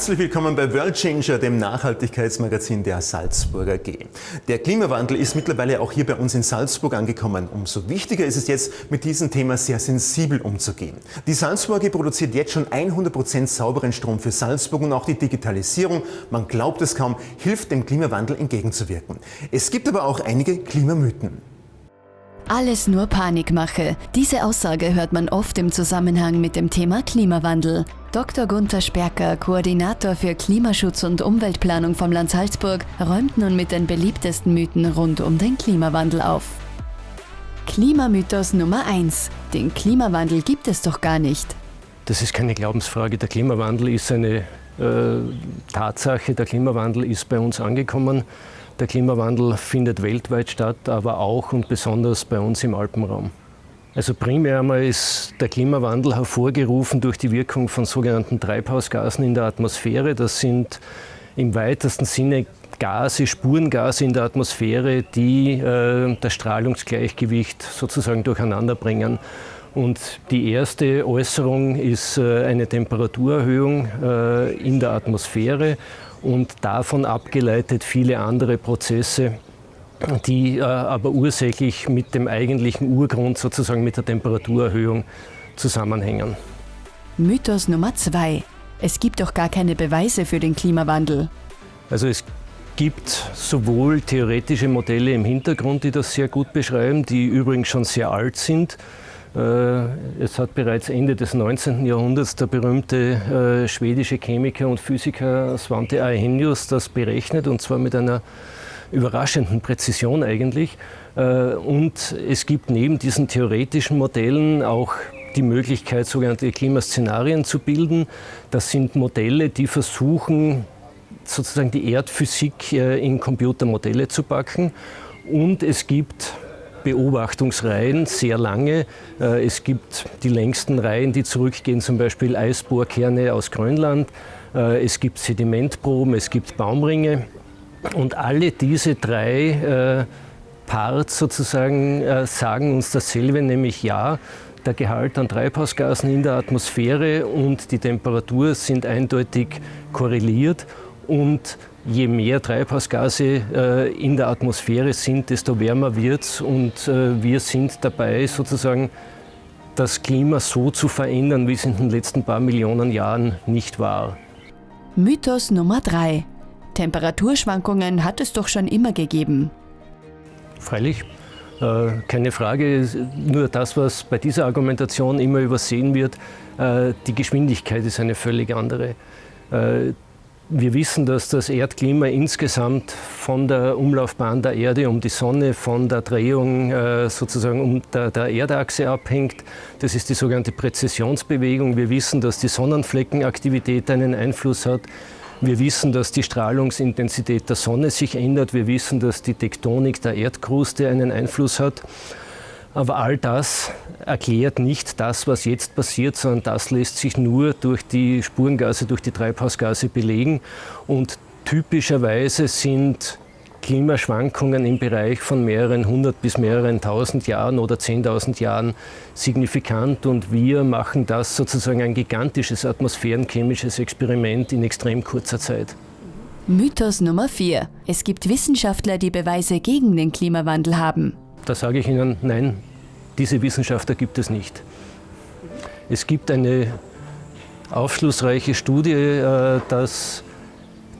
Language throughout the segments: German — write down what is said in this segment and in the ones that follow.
Herzlich willkommen bei World Changer, dem Nachhaltigkeitsmagazin der Salzburger G. Der Klimawandel ist mittlerweile auch hier bei uns in Salzburg angekommen. Umso wichtiger ist es jetzt, mit diesem Thema sehr sensibel umzugehen. Die Salzburger G produziert jetzt schon 100% sauberen Strom für Salzburg und auch die Digitalisierung, man glaubt es kaum, hilft dem Klimawandel entgegenzuwirken. Es gibt aber auch einige Klimamythen. Alles nur Panikmache. Diese Aussage hört man oft im Zusammenhang mit dem Thema Klimawandel. Dr. Gunther Sperker, Koordinator für Klimaschutz und Umweltplanung vom Land Salzburg, räumt nun mit den beliebtesten Mythen rund um den Klimawandel auf. Klimamythos Nummer 1. Den Klimawandel gibt es doch gar nicht. Das ist keine Glaubensfrage. Der Klimawandel ist eine äh, Tatsache. Der Klimawandel ist bei uns angekommen. Der Klimawandel findet weltweit statt, aber auch und besonders bei uns im Alpenraum. Also primär einmal ist der Klimawandel hervorgerufen durch die Wirkung von sogenannten Treibhausgasen in der Atmosphäre. Das sind im weitesten Sinne Gase, Spurengase in der Atmosphäre, die äh, das Strahlungsgleichgewicht sozusagen durcheinander bringen. Und die erste Äußerung ist äh, eine Temperaturerhöhung äh, in der Atmosphäre und davon abgeleitet viele andere Prozesse, die äh, aber ursächlich mit dem eigentlichen Urgrund, sozusagen mit der Temperaturerhöhung, zusammenhängen. Mythos Nummer zwei. Es gibt doch gar keine Beweise für den Klimawandel. Also es gibt sowohl theoretische Modelle im Hintergrund, die das sehr gut beschreiben, die übrigens schon sehr alt sind. Äh, es hat bereits Ende des 19. Jahrhunderts der berühmte äh, schwedische Chemiker und Physiker Svante Arrhenius das berechnet, und zwar mit einer überraschenden Präzision eigentlich. Äh, und es gibt neben diesen theoretischen Modellen auch die Möglichkeit, sogenannte Klimaszenarien zu bilden. Das sind Modelle, die versuchen, sozusagen die Erdphysik in Computermodelle zu packen. Und es gibt Beobachtungsreihen, sehr lange. Äh, es gibt die längsten Reihen, die zurückgehen, zum Beispiel Eisbohrkerne aus Grönland. Es gibt Sedimentproben, es gibt Baumringe. Und alle diese drei äh, Parts sozusagen äh, sagen uns dasselbe, nämlich ja, der Gehalt an Treibhausgasen in der Atmosphäre und die Temperatur sind eindeutig korreliert und je mehr Treibhausgase äh, in der Atmosphäre sind, desto wärmer wird es und äh, wir sind dabei sozusagen das Klima so zu verändern, wie es in den letzten paar Millionen Jahren nicht war. Mythos Nummer 3. Temperaturschwankungen hat es doch schon immer gegeben. Freilich, äh, keine Frage. Nur das, was bei dieser Argumentation immer übersehen wird, äh, die Geschwindigkeit ist eine völlig andere. Äh, wir wissen, dass das Erdklima insgesamt von der Umlaufbahn der Erde um die Sonne, von der Drehung sozusagen um der Erdachse abhängt. Das ist die sogenannte Präzessionsbewegung. Wir wissen, dass die Sonnenfleckenaktivität einen Einfluss hat. Wir wissen, dass die Strahlungsintensität der Sonne sich ändert. Wir wissen, dass die Tektonik der Erdkruste einen Einfluss hat. Aber all das erklärt nicht das, was jetzt passiert, sondern das lässt sich nur durch die Spurengase, durch die Treibhausgase belegen. Und typischerweise sind Klimaschwankungen im Bereich von mehreren hundert bis mehreren tausend Jahren oder zehntausend Jahren signifikant und wir machen das sozusagen ein gigantisches atmosphärenchemisches Experiment in extrem kurzer Zeit. Mythos Nummer 4. Es gibt Wissenschaftler, die Beweise gegen den Klimawandel haben. Da sage ich Ihnen, nein, diese Wissenschaftler gibt es nicht. Es gibt eine aufschlussreiche Studie, äh, dass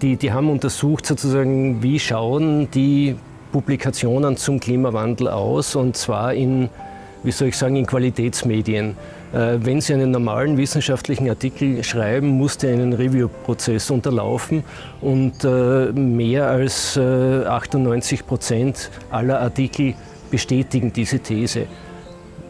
die, die haben untersucht, sozusagen, wie schauen die Publikationen zum Klimawandel aus, und zwar in, wie soll ich sagen, in Qualitätsmedien. Äh, wenn Sie einen normalen wissenschaftlichen Artikel schreiben, muss der einen Review-Prozess unterlaufen und äh, mehr als 98 äh, Prozent aller Artikel bestätigen diese These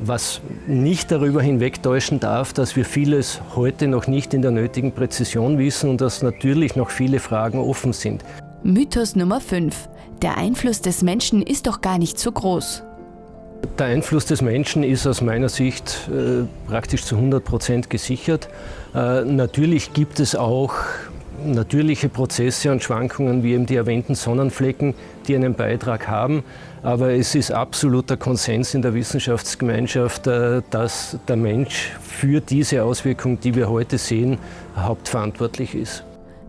was nicht darüber hinwegtäuschen darf, dass wir vieles heute noch nicht in der nötigen Präzision wissen und dass natürlich noch viele Fragen offen sind. Mythos Nummer 5. Der Einfluss des Menschen ist doch gar nicht so groß. Der Einfluss des Menschen ist aus meiner Sicht äh, praktisch zu 100 Prozent gesichert. Äh, natürlich gibt es auch natürliche Prozesse und Schwankungen wie eben die erwähnten Sonnenflecken, die einen Beitrag haben. Aber es ist absoluter Konsens in der Wissenschaftsgemeinschaft, äh, dass der Mensch für diese Auswirkung, die wir heute sehen, hauptverantwortlich ist.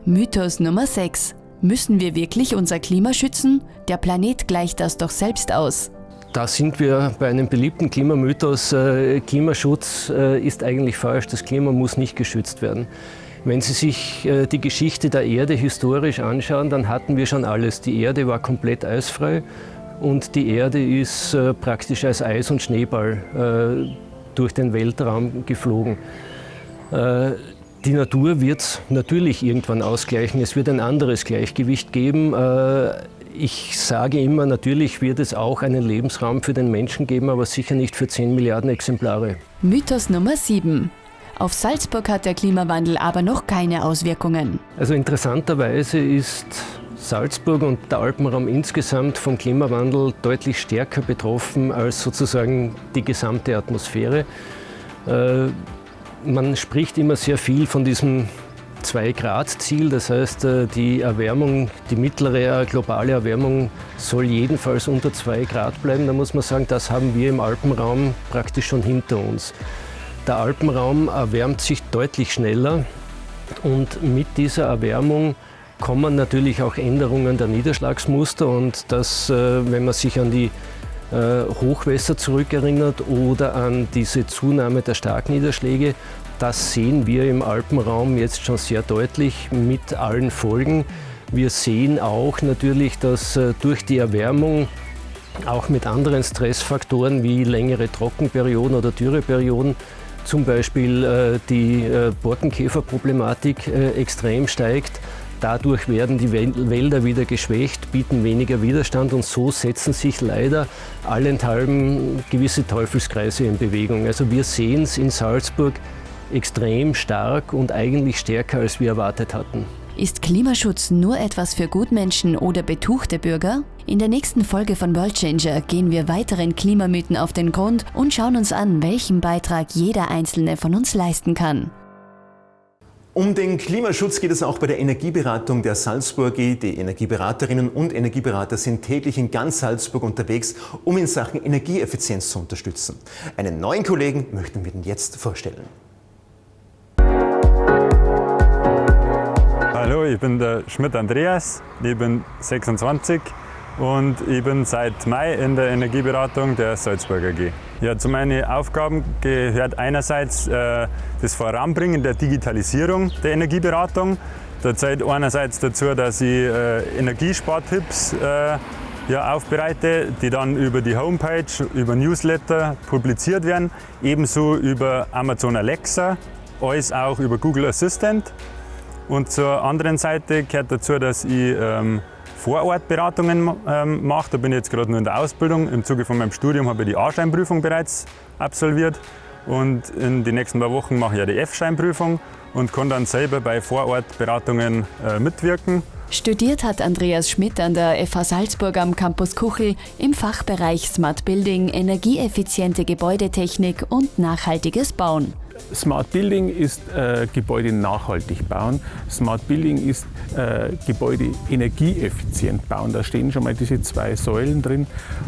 Mythos Nummer 6. Müssen wir wirklich unser Klima schützen? Der Planet gleicht das doch selbst aus. Da sind wir bei einem beliebten Klimamythos. Äh, Klimaschutz äh, ist eigentlich falsch. Das Klima muss nicht geschützt werden. Wenn Sie sich äh, die Geschichte der Erde historisch anschauen, dann hatten wir schon alles. Die Erde war komplett eisfrei und die Erde ist praktisch als Eis- und Schneeball durch den Weltraum geflogen. Die Natur wird natürlich irgendwann ausgleichen. Es wird ein anderes Gleichgewicht geben. Ich sage immer, natürlich wird es auch einen Lebensraum für den Menschen geben, aber sicher nicht für 10 Milliarden Exemplare. Mythos Nummer 7. Auf Salzburg hat der Klimawandel aber noch keine Auswirkungen. Also interessanterweise ist Salzburg und der Alpenraum insgesamt vom Klimawandel deutlich stärker betroffen als sozusagen die gesamte Atmosphäre. Äh, man spricht immer sehr viel von diesem 2-Grad-Ziel. Das heißt, äh, die Erwärmung, die mittlere globale Erwärmung soll jedenfalls unter 2 Grad bleiben. Da muss man sagen, das haben wir im Alpenraum praktisch schon hinter uns. Der Alpenraum erwärmt sich deutlich schneller und mit dieser Erwärmung kommen natürlich auch Änderungen der Niederschlagsmuster und das, äh, wenn man sich an die äh, Hochwässer zurückerinnert oder an diese Zunahme der Starkniederschläge, das sehen wir im Alpenraum jetzt schon sehr deutlich mit allen Folgen. Wir sehen auch natürlich, dass äh, durch die Erwärmung auch mit anderen Stressfaktoren wie längere Trockenperioden oder Dürreperioden zum Beispiel äh, die äh, Borkenkäferproblematik extrem steigt. Dadurch werden die Wälder wieder geschwächt, bieten weniger Widerstand und so setzen sich leider allenthalben gewisse Teufelskreise in Bewegung. Also wir sehen es in Salzburg extrem stark und eigentlich stärker, als wir erwartet hatten. Ist Klimaschutz nur etwas für Gutmenschen oder betuchte Bürger? In der nächsten Folge von World Changer gehen wir weiteren Klimamythen auf den Grund und schauen uns an, welchen Beitrag jeder einzelne von uns leisten kann. Um den Klimaschutz geht es auch bei der Energieberatung der Salzburg. Die Energieberaterinnen und Energieberater sind täglich in ganz Salzburg unterwegs, um in Sachen Energieeffizienz zu unterstützen. Einen neuen Kollegen möchten wir Ihnen jetzt vorstellen. Ich bin der Schmidt Andreas, ich bin 26 und ich bin seit Mai in der Energieberatung der Salzburger AG. Ja, zu meinen Aufgaben gehört einerseits äh, das Voranbringen der Digitalisierung der Energieberatung. Da zählt einerseits dazu, dass ich äh, Energiespartipps äh, ja, aufbereite, die dann über die Homepage, über Newsletter publiziert werden, ebenso über Amazon Alexa, alles auch über Google Assistant. Und zur anderen Seite gehört dazu, dass ich ähm, Vorortberatungen ähm, mache. Da bin ich jetzt gerade nur in der Ausbildung. Im Zuge von meinem Studium habe ich die A-Scheinprüfung bereits absolviert. Und in den nächsten paar Wochen mache ich ja die F-Scheinprüfung und kann dann selber bei Vorortberatungen äh, mitwirken. Studiert hat Andreas Schmidt an der FH Salzburg am Campus Kuchel im Fachbereich Smart Building, energieeffiziente Gebäudetechnik und nachhaltiges Bauen. Smart Building ist äh, Gebäude nachhaltig bauen. Smart Building ist äh, Gebäude energieeffizient bauen. Da stehen schon mal diese zwei Säulen drin.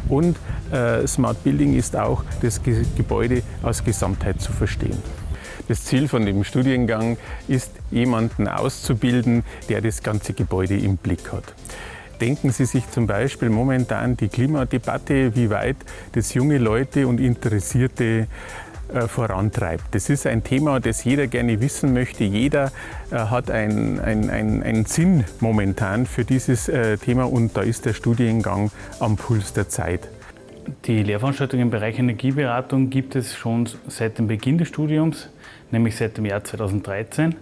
Und äh, Smart Building ist auch das Ge Gebäude als Gesamtheit zu verstehen. Das Ziel von dem Studiengang ist, jemanden auszubilden, der das ganze Gebäude im Blick hat. Denken Sie sich zum Beispiel momentan die Klimadebatte, wie weit das junge Leute und Interessierte vorantreibt. Das ist ein Thema, das jeder gerne wissen möchte. Jeder äh, hat einen ein Sinn momentan für dieses äh, Thema und da ist der Studiengang am Puls der Zeit. Die Lehrveranstaltungen im Bereich Energieberatung gibt es schon seit dem Beginn des Studiums, nämlich seit dem Jahr 2013.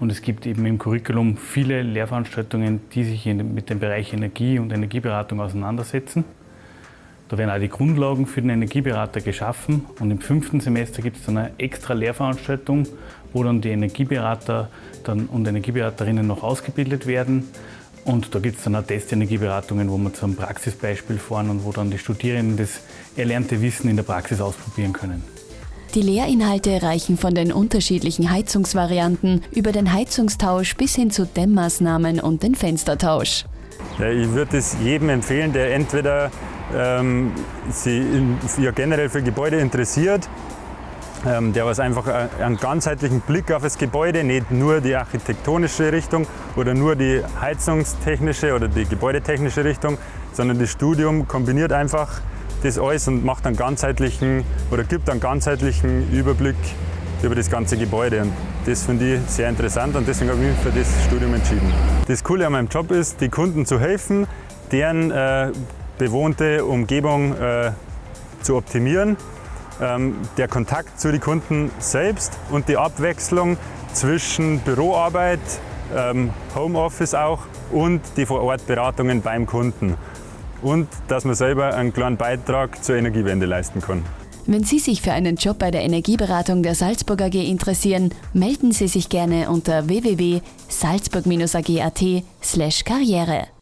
Und es gibt eben im Curriculum viele Lehrveranstaltungen, die sich mit dem Bereich Energie und Energieberatung auseinandersetzen. Da werden auch die Grundlagen für den Energieberater geschaffen und im fünften Semester gibt es dann eine extra Lehrveranstaltung, wo dann die Energieberater dann und Energieberaterinnen noch ausgebildet werden. Und da gibt es dann auch Testenergieberatungen, wo wir zu einem Praxisbeispiel fahren und wo dann die Studierenden das erlernte Wissen in der Praxis ausprobieren können. Die Lehrinhalte reichen von den unterschiedlichen Heizungsvarianten über den Heizungstausch bis hin zu Dämmmaßnahmen und den Fenstertausch. Ja, ich würde es jedem empfehlen, der entweder ähm, sich ja, generell für Gebäude interessiert ähm, der was einfach einen ganzheitlichen Blick auf das Gebäude, nicht nur die architektonische Richtung oder nur die heizungstechnische oder die gebäudetechnische Richtung, sondern das Studium kombiniert einfach das alles und macht einen ganzheitlichen oder gibt einen ganzheitlichen Überblick über das ganze Gebäude. Und das finde ich sehr interessant und deswegen habe ich mich für das Studium entschieden. Das Coole an meinem Job ist, die Kunden zu helfen, deren äh, bewohnte Umgebung äh, zu optimieren. Ähm, der Kontakt zu den Kunden selbst und die Abwechslung zwischen Büroarbeit, ähm, Homeoffice auch und die Vorortberatungen beim Kunden. Und dass man selber einen kleinen Beitrag zur Energiewende leisten kann. Wenn Sie sich für einen Job bei der Energieberatung der Salzburg AG interessieren, melden Sie sich gerne unter www.salzburg-ag.at/karriere.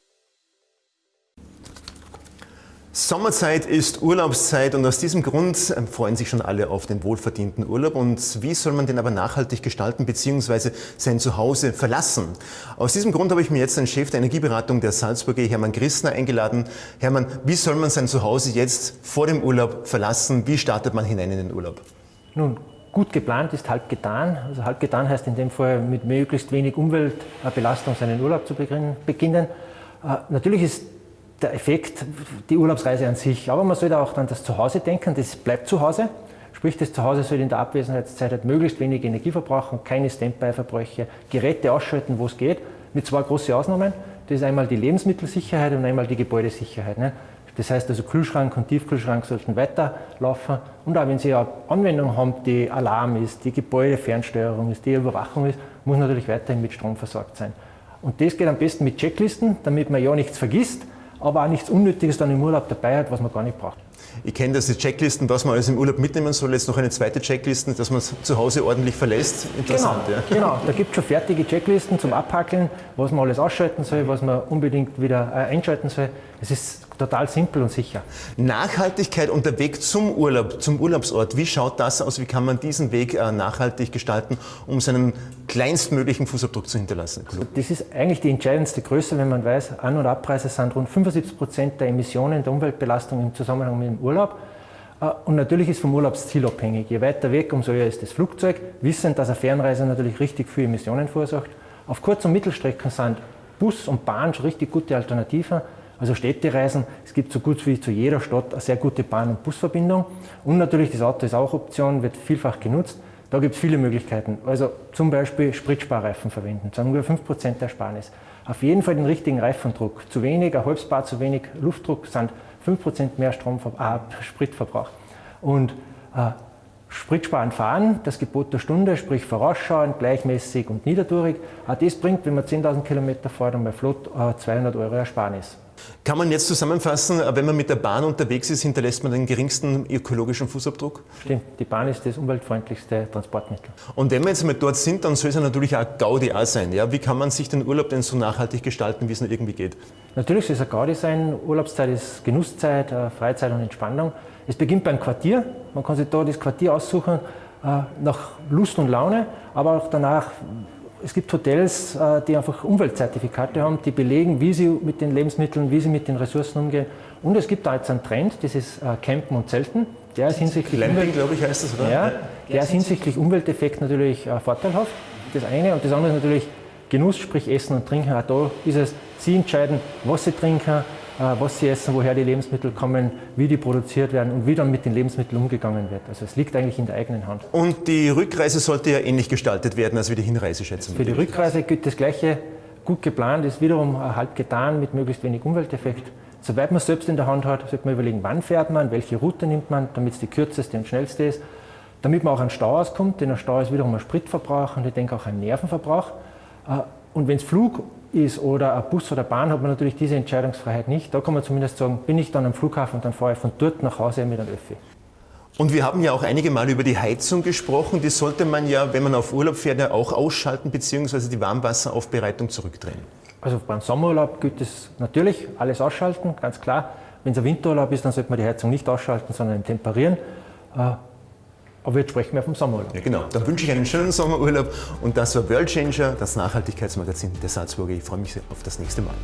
Sommerzeit ist Urlaubszeit und aus diesem Grund ähm, freuen sich schon alle auf den wohlverdienten Urlaub. Und wie soll man den aber nachhaltig gestalten bzw. sein Zuhause verlassen? Aus diesem Grund habe ich mir jetzt den Chef der Energieberatung der Salzburger, Hermann Christner, eingeladen. Hermann, wie soll man sein Zuhause jetzt vor dem Urlaub verlassen? Wie startet man hinein in den Urlaub? Nun, gut geplant ist halb getan. Also halb getan heißt in dem Fall mit möglichst wenig Umweltbelastung seinen Urlaub zu beginnen. Äh, natürlich ist der Effekt, die Urlaubsreise an sich. Aber man sollte auch dann das Zuhause denken, das bleibt zu Hause. Sprich, das Zuhause soll in der Abwesenheitszeit halt möglichst wenig Energie verbrauchen, keine Standby-Verbräuche, Geräte ausschalten, wo es geht, mit zwei großen Ausnahmen. Das ist einmal die Lebensmittelsicherheit und einmal die Gebäudesicherheit. Ne? Das heißt also Kühlschrank und Tiefkühlschrank sollten weiterlaufen. Und auch wenn Sie eine Anwendung haben, die Alarm ist, die Gebäudefernsteuerung ist, die Überwachung ist, muss natürlich weiterhin mit Strom versorgt sein. Und das geht am besten mit Checklisten, damit man ja nichts vergisst, aber auch nichts Unnötiges dann im Urlaub dabei hat, was man gar nicht braucht. Ich kenne diese Checklisten, was man alles im Urlaub mitnehmen soll. Jetzt noch eine zweite Checkliste, dass man es zu Hause ordentlich verlässt. Interessant, genau, ja. genau. da gibt es schon fertige Checklisten zum Abhackeln, was man alles ausschalten soll, was man unbedingt wieder äh, einschalten soll. Es ist total simpel und sicher. Nachhaltigkeit und der Weg zum Urlaub, zum Urlaubsort, wie schaut das aus? Wie kann man diesen Weg äh, nachhaltig gestalten, um seinen kleinstmöglichen Fußabdruck zu hinterlassen? Das ist eigentlich die entscheidendste Größe, wenn man weiß, An- und Abpreise sind rund 75 Prozent der Emissionen der Umweltbelastung im Zusammenhang mit dem Urlaub. Äh, und natürlich ist vom Urlaubsziel abhängig. Je weiter weg, umso höher ist das Flugzeug. Wissend, dass eine Fernreise natürlich richtig viel Emissionen verursacht. Auf Kurz- und Mittelstrecken sind Bus und Bahn schon richtig gute Alternativen. Also Städtereisen, es gibt so gut wie zu jeder Stadt eine sehr gute Bahn- und Busverbindung. Und natürlich das Auto ist auch Option, wird vielfach genutzt. Da gibt es viele Möglichkeiten. Also zum Beispiel Spritsparreifen verwenden, sagen wir 5% Ersparnis. Auf jeden Fall den richtigen Reifendruck. Zu wenig, ein halbes Bar zu wenig Luftdruck sind 5% mehr Stromver äh, Spritverbrauch. Und äh, Spritsparen fahren, das Gebot der Stunde, sprich vorausschauen, gleichmäßig und niedertourig. Das bringt, wenn man 10.000 Kilometer fährt und bei Flot, äh, 200 Euro Ersparnis. Kann man jetzt zusammenfassen, wenn man mit der Bahn unterwegs ist, hinterlässt man den geringsten ökologischen Fußabdruck? Stimmt, die Bahn ist das umweltfreundlichste Transportmittel. Und wenn wir jetzt mal dort sind, dann soll es ja natürlich auch Gaudi auch sein. Ja? Wie kann man sich den Urlaub denn so nachhaltig gestalten, wie es nur irgendwie geht? Natürlich soll es ein Gaudi sein. Urlaubszeit ist Genusszeit, äh, Freizeit und Entspannung. Es beginnt beim Quartier. Man kann sich da das Quartier aussuchen äh, nach Lust und Laune, aber auch danach es gibt Hotels, äh, die einfach Umweltzertifikate haben, die belegen, wie sie mit den Lebensmitteln, wie sie mit den Ressourcen umgehen. Und es gibt da jetzt einen Trend, das ist äh, Campen und Zelten. Der ist hinsichtlich ich, heißt das, oder? Ja, der ist hinsichtlich Umwelteffekt natürlich äh, vorteilhaft. Das eine. Und das andere ist natürlich Genuss, sprich Essen und Trinken. Auch da ist es, Sie entscheiden, was Sie trinken, was sie essen, woher die Lebensmittel kommen, wie die produziert werden und wie dann mit den Lebensmitteln umgegangen wird. Also es liegt eigentlich in der eigenen Hand. Und die Rückreise sollte ja ähnlich gestaltet werden als wie die Hinreise, schätzen Für die Rückreise gilt das Gleiche. Gut geplant ist wiederum halb getan mit möglichst wenig Umwelteffekt. Soweit man es selbst in der Hand hat, sollte man überlegen, wann fährt man, welche Route nimmt man, damit es die kürzeste und schnellste ist. Damit man auch an Stau auskommt, denn ein Stau ist wiederum ein Spritverbrauch und ich denke auch ein Nervenverbrauch. Äh, und wenn es Flug ist oder ein Bus oder Bahn, hat man natürlich diese Entscheidungsfreiheit nicht. Da kann man zumindest sagen, bin ich dann am Flughafen und dann fahre ich von dort nach Hause mit einem Öffi. Und wir haben ja auch einige Mal über die Heizung gesprochen. Die sollte man ja, wenn man auf Urlaub fährt, ja auch ausschalten bzw. die Warmwasseraufbereitung zurückdrehen. Also beim Sommerurlaub gilt es natürlich alles ausschalten, ganz klar. Wenn es ein Winterurlaub ist, dann sollte man die Heizung nicht ausschalten, sondern temperieren. Aber jetzt sprechen wir vom Sommerurlaub. Ja, genau. Dann wünsche ich einen schönen Sommerurlaub. Und das war World Changer, das Nachhaltigkeitsmagazin der Salzburger. Ich freue mich auf das nächste Mal.